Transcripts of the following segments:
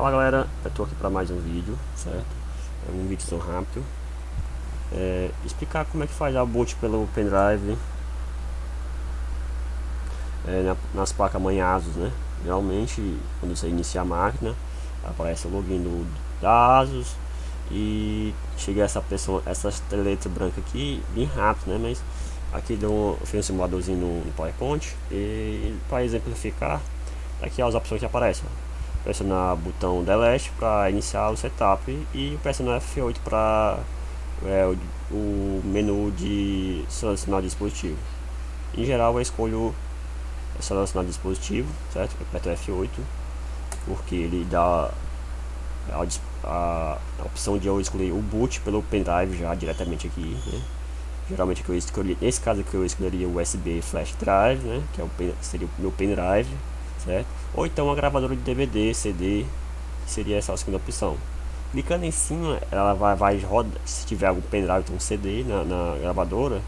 Fala galera, eu tô aqui para mais um vídeo, certo? É um vídeo rápido é, Explicar como é que faz a boot pelo pendrive é, na, Nas placas mãe ASUS, né? Geralmente, quando você inicia a máquina Aparece o login do, da ASUS E chega essa pessoa, essa letra branca aqui bem rápido, né? Mas aqui deu eu fiz um simuladorzinho no, no PowerPoint E para exemplificar, aqui as opções que aparecem pressionar o botão delete para iniciar o setup e pressionar F8 para é, o, o, menu de selecionar dispositivo. Em geral eu escolho selecionar dispositivo, certo? Eu aperto F8 porque ele dá a, a, a, opção de eu escolher o boot pelo pendrive já diretamente aqui, né? Geralmente que eu escolhi, nesse caso aqui eu escolheria o USB flash drive, né? Que é o, seria o meu pendrive certo? Ou então uma gravadora de DVD, CD, seria essa a segunda opção. Clicando em cima, ela vai, vai rodar, se tiver algum pendrive, um CD na, na gravadora,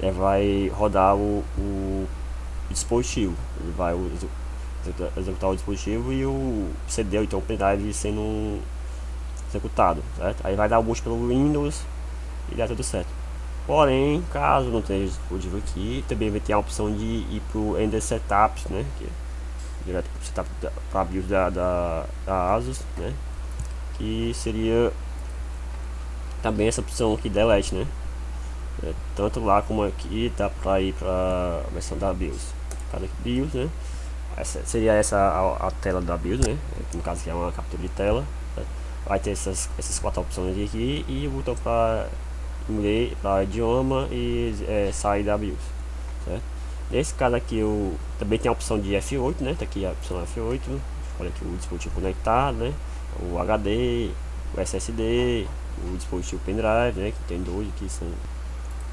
ela vai rodar o, o dispositivo, ele vai executar o dispositivo e o CD ou então o pendrive sendo executado, certo? Aí vai dar o boot pelo Windows e dá tudo certo. Porém, caso não tenha dispositivo aqui, também vai ter a opção de ir para o Ender Setups, né? Que direto para para a BIOS da, da, da ASUS, né? Que seria também essa opção aqui delete, né? É, tanto lá como aqui dá para ir para a versão da BIOS. Cada BIOS, né? Essa, seria essa a, a, tela da BIOS, né? No caso que é uma captura de tela. Né? Vai ter essas, essas quatro opções aqui e o botão para inglês, para idioma e é, sair da BIOS, certo? Nesse caso aqui eu também tem a opção de F8, né? Tá aqui a opção F8. Olha aqui o dispositivo conectado, né? O HD, o SSD, o dispositivo pendrive, né? Que tem dois aqui são.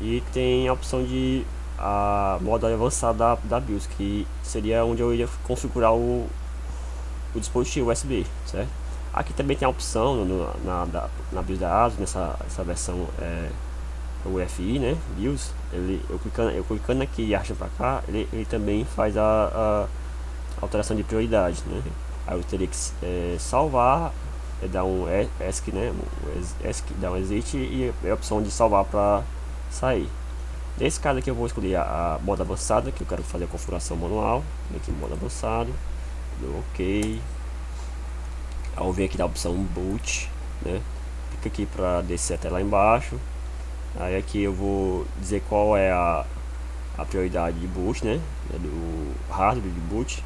E tem a opção de a modo avançado da, da BIOS, que seria onde eu iria configurar o, o dispositivo USB, certo? Aqui também tem a opção no, na, na, na BIOS da ASUS, nessa essa versão é, o FI, né, BIOS, ele, eu, clicando, eu clicando aqui e arrastando para cá, ele, ele também faz a, a, alteração de prioridade, né, aí eu teria que é, salvar, é, dar um ESC, né, ESC, dar um exit e a opção de salvar para sair. Nesse caso aqui eu vou escolher a, a modo avançada, que eu quero fazer a configuração manual, aqui modo avançado, dou ok, eu venho aqui da opção boot, né, clica aqui para descer até lá embaixo, Aí aqui eu vou dizer qual é a, a prioridade de boot, né? É do hardware de boot.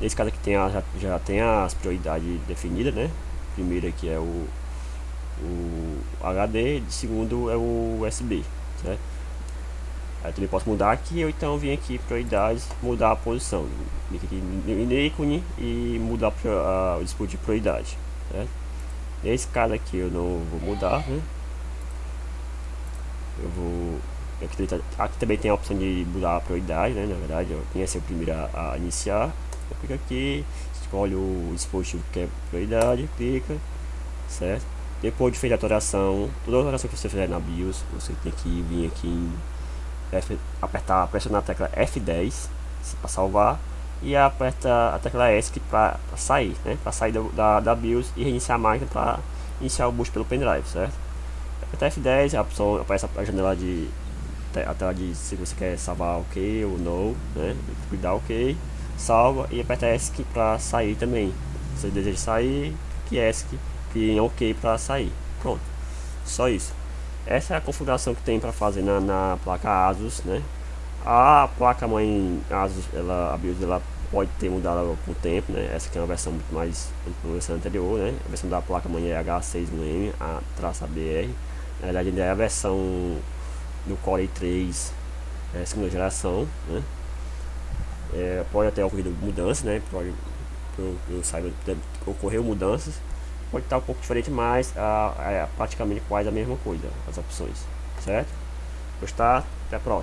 Nesse caso aqui tem a, já, já tem as prioridades definidas, né? Primeiro aqui é o, o HD, segundo é o USB, certo? Aí também posso mudar aqui, ou então vir aqui prioridades, mudar a posição. Clique aqui no ícone e mudar a, o dispositivo de prioridade, certo? Nesse caso aqui eu não vou mudar, né? Eu vou aqui, aqui, também tem a opção de mudar a prioridade né? Na verdade eu tinha ser o primeiro a, a iniciar. Eu clico aqui escolhe o dispositivo que é prioridade clica certo? Depois de feita a atualização toda a atualização que você fizer na BIOS você tem que vir aqui em F, apertar pressionar a tecla F10 para salvar e aperta a tecla ESC para sair né? Para sair da, da BIOS e reiniciar a máquina para iniciar o boot pelo pendrive certo Apertar F10, a opção aparece a janela de a tela de se você quer salvar ok ou não, né? Cuidar ok, salva e aperta ESC para sair também. Se você deseja sair, que ESC, que ok para sair. Pronto, só isso. Essa é a configuração que tem para fazer na, na, placa ASUS, né? A placa mãe ASUS, ela, a BIOS, ela pode ter mudado com o tempo, né? Essa aqui é uma versão muito mais versão anterior, né? A versão da placa mãe é H6M, a traça BR. Na verdade ainda é a versão do Core i3 é, segunda geração, né? É, pode até ocorrer mudanças, né? Pode, eu, eu saiba, ocorreu mudanças. Pode estar um pouco diferente, mas a, a, praticamente quase a mesma coisa, as opções, certo? Gostar? Até a próxima.